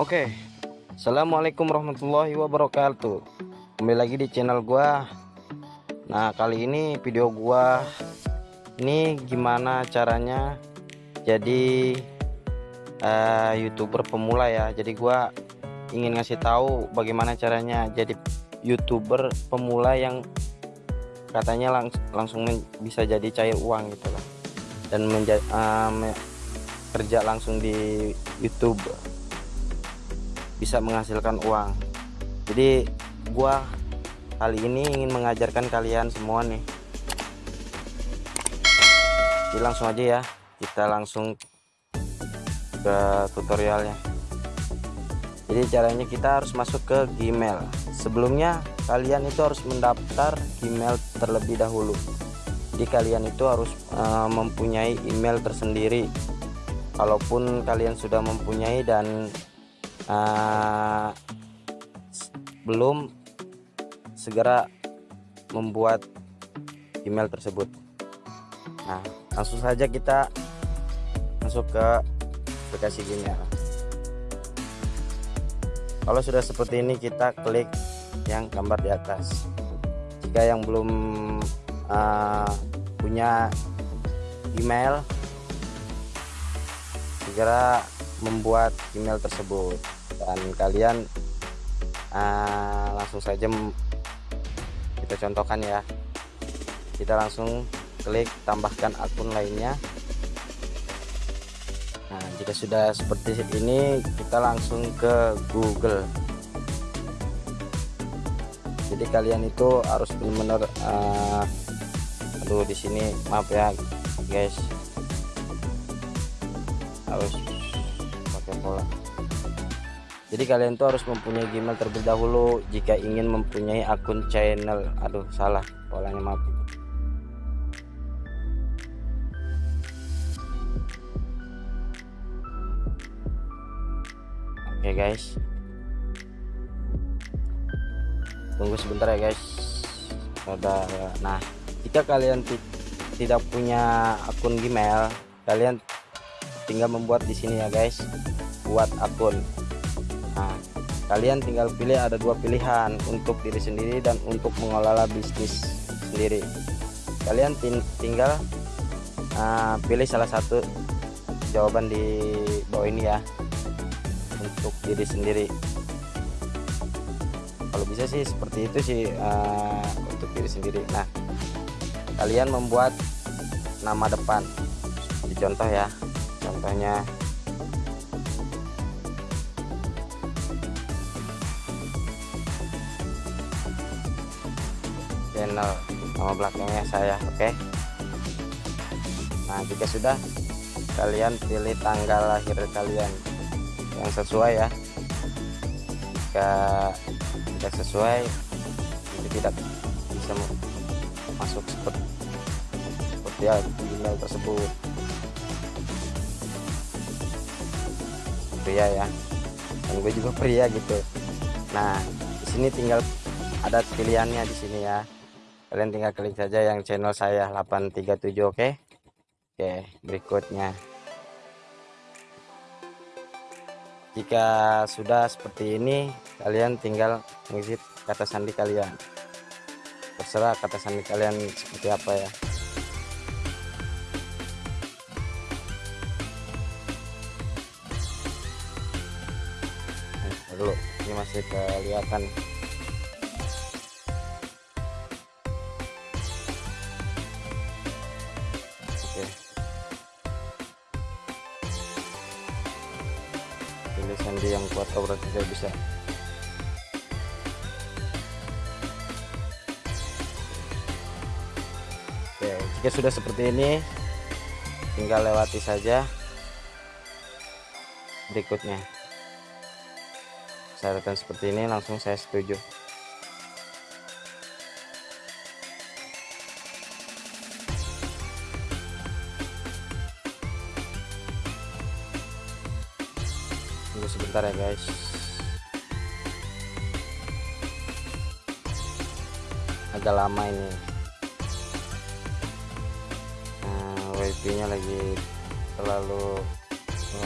Oke Assalamualaikum warahmatullahi wabarakatuh. Kembali lagi di channel gua. Nah kali ini video gua Ini gimana caranya Jadi uh, Youtuber pemula ya. Jadi gua ingin ngasih tahu bagaimana caranya jadi youtuber pemula yang katanya lang langsung bisa jadi cair uang gitu lah dan menjadi uh, kerja langsung di YouTube bisa menghasilkan uang. Jadi gua kali ini ingin mengajarkan kalian semua nih. Jadi langsung aja ya kita langsung ke tutorialnya. Jadi caranya kita harus masuk ke Gmail sebelumnya kalian itu harus mendaftar Gmail terlebih dahulu. Jadi kalian itu harus uh, mempunyai email tersendiri. Kalaupun kalian sudah mempunyai dan uh, belum segera membuat email tersebut. Nah langsung saja kita masuk ke aplikasi Gmail. Kalau sudah seperti ini kita klik yang gambar di atas. Jika yang belum uh, punya email segera membuat email tersebut. Dan kalian uh, langsung saja kita contohkan ya. Kita langsung klik tambahkan akun lainnya. Nah jika sudah seperti ini kita langsung ke Google jadi kalian itu harus benar-benar uh, aduh di sini maaf ya guys. Harus pola jadi kalian tuh harus mempunyai Gmail terlebih dahulu jika ingin mempunyai akun channel. Aduh salah polanya maaf. Oke okay, guys tunggu sebentar ya guys. Ada nah jika kalian tidak punya akun Gmail kalian tinggal membuat di sini ya guys. Buat akun. Nah kalian tinggal pilih ada dua pilihan untuk diri sendiri dan untuk mengelola bisnis sendiri. Kalian tinggal uh, pilih salah satu jawaban di bawah ini ya untuk diri sendiri kalau bisa sih seperti itu sih uh, untuk diri sendiri. Nah kalian membuat nama depan. Contoh ya contohnya. Channel nama belakangnya saya oke? Okay? nah jika sudah kalian pilih tanggal lahir kalian yang sesuai ya. Jika tidak sesuai itu tidak bisa masuk seperti seperti email tersebut. Pria ya dan gue juga pria gitu. Nah di sini tinggal ada pilihannya di sini ya. Kalian tinggal klik saja yang channel saya 837 oke? Okay? oke berikutnya. Jika sudah seperti ini kalian tinggal mengisi kata sandi kalian. Terserah kata sandi kalian seperti apa ya. Dulu ini masih kelihatan. Pilih sandi yang kuat berarti saya bisa jika sudah seperti ini. Tinggal lewati saja berikutnya. Syaratan seperti ini langsung saya setuju. Tunggu sebentar ya guys. Agak lama ini wifi nya lagi terlalu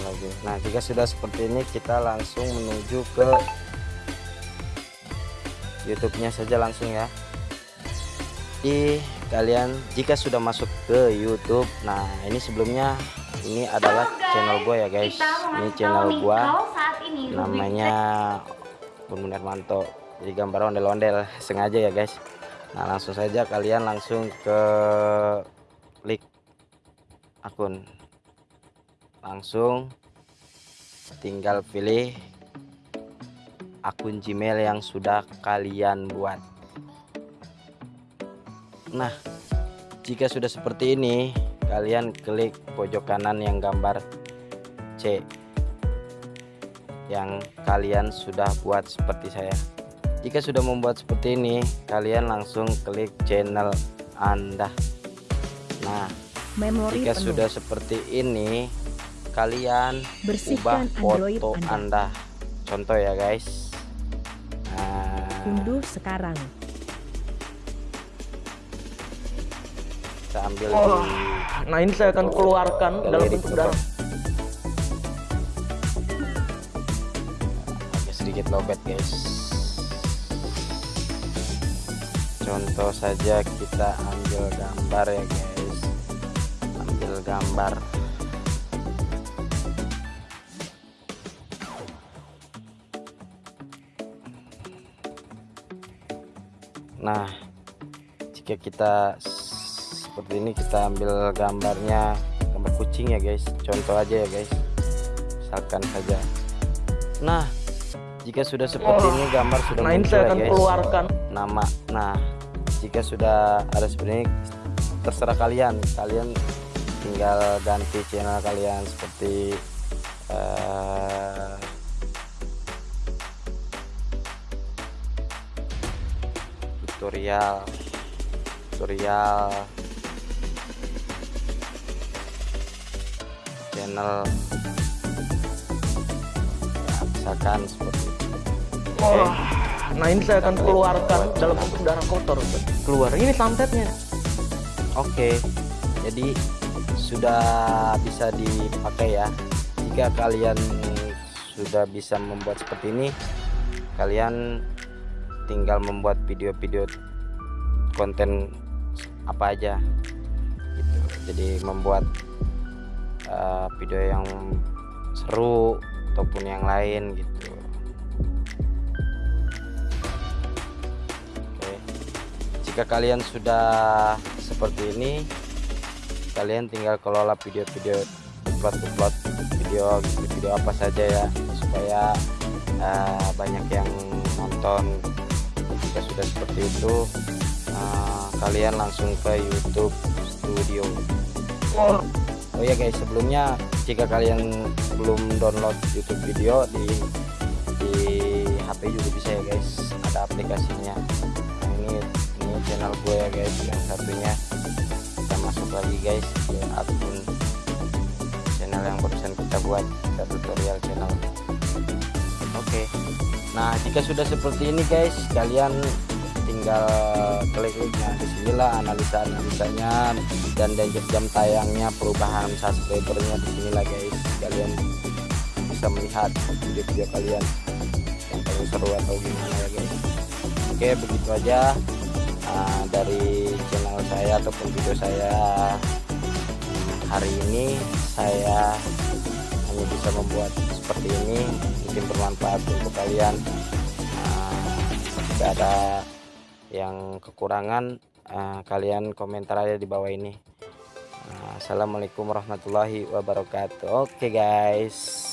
lagi. Nah jika sudah seperti ini kita langsung menuju ke YouTube nya saja langsung ya. Di kalian jika sudah masuk ke YouTube nah ini sebelumnya ini adalah channel gue ya guys. Ini channel gue namanya Bun Manto jadi gambar ondel-ondel sengaja ya guys. Nah langsung saja kalian langsung ke akun. Langsung tinggal pilih akun Gmail yang sudah kalian buat. Nah jika sudah seperti ini kalian klik pojok kanan yang gambar C yang kalian sudah buat seperti saya. Jika sudah membuat seperti ini kalian langsung klik channel anda. Nah Memori jika penuh. sudah seperti ini kalian Bersihkan ubah Android foto Anda. anda. contoh ya guys nah, Unduh sekarang. kita ambil Oh, di nah ini saya akan keluarkan dalam bentuk darah. agak sedikit lobet guys contoh saja kita ambil gambar ya guys ambil gambar. Nah jika kita seperti ini kita ambil gambarnya gambar kucing ya guys. Contoh aja ya guys. Misalkan saja. Nah jika sudah seperti ini gambar sudah Nah muncul saya ya akan guys. keluarkan. nama. Nah jika sudah ada seperti ini terserah kalian. Kalian tinggal ganti channel kalian seperti eh, tutorial tutorial channel ya, misalkan seperti itu Oh, nah ini saya akan keluarkan dalam bentuk darah kotor. Keluar. Ini santetnya. Oke, jadi sudah bisa dipakai ya. Jika kalian sudah bisa membuat seperti ini, kalian tinggal membuat video-video konten apa aja. Gitu. Jadi membuat uh, video yang seru ataupun yang lain gitu. Oke jika kalian sudah seperti ini kalian tinggal kelola video-video upload-upload video video apa saja ya supaya uh, banyak yang nonton. Jika sudah seperti itu uh, kalian langsung ke YouTube Studio. Oh, Oh ya guys sebelumnya jika kalian belum download YouTube video di di HP juga bisa ya guys ada aplikasinya. Nah, ini ini channel gue ya guys yang satunya lagi guys ke akun channel yang barusan kita buat kita tutorial channel. Oke. Nah jika sudah seperti ini guys kalian tinggal klik-klik nah di sinilah analisa analisanya dan dan jam tayangnya perubahan subscribernya di sinilah guys. Kalian bisa melihat video-video kalian yang paling seru atau gimana ya guys. Oke begitu aja uh, dari channel saya ataupun video saya. Hari ini saya hanya bisa membuat seperti ini mungkin bermanfaat untuk kalian. Uh, jika ada yang kekurangan uh, kalian komentar aja di bawah ini. Assalamualaikum warahmatullahi wabarakatuh. Oke guys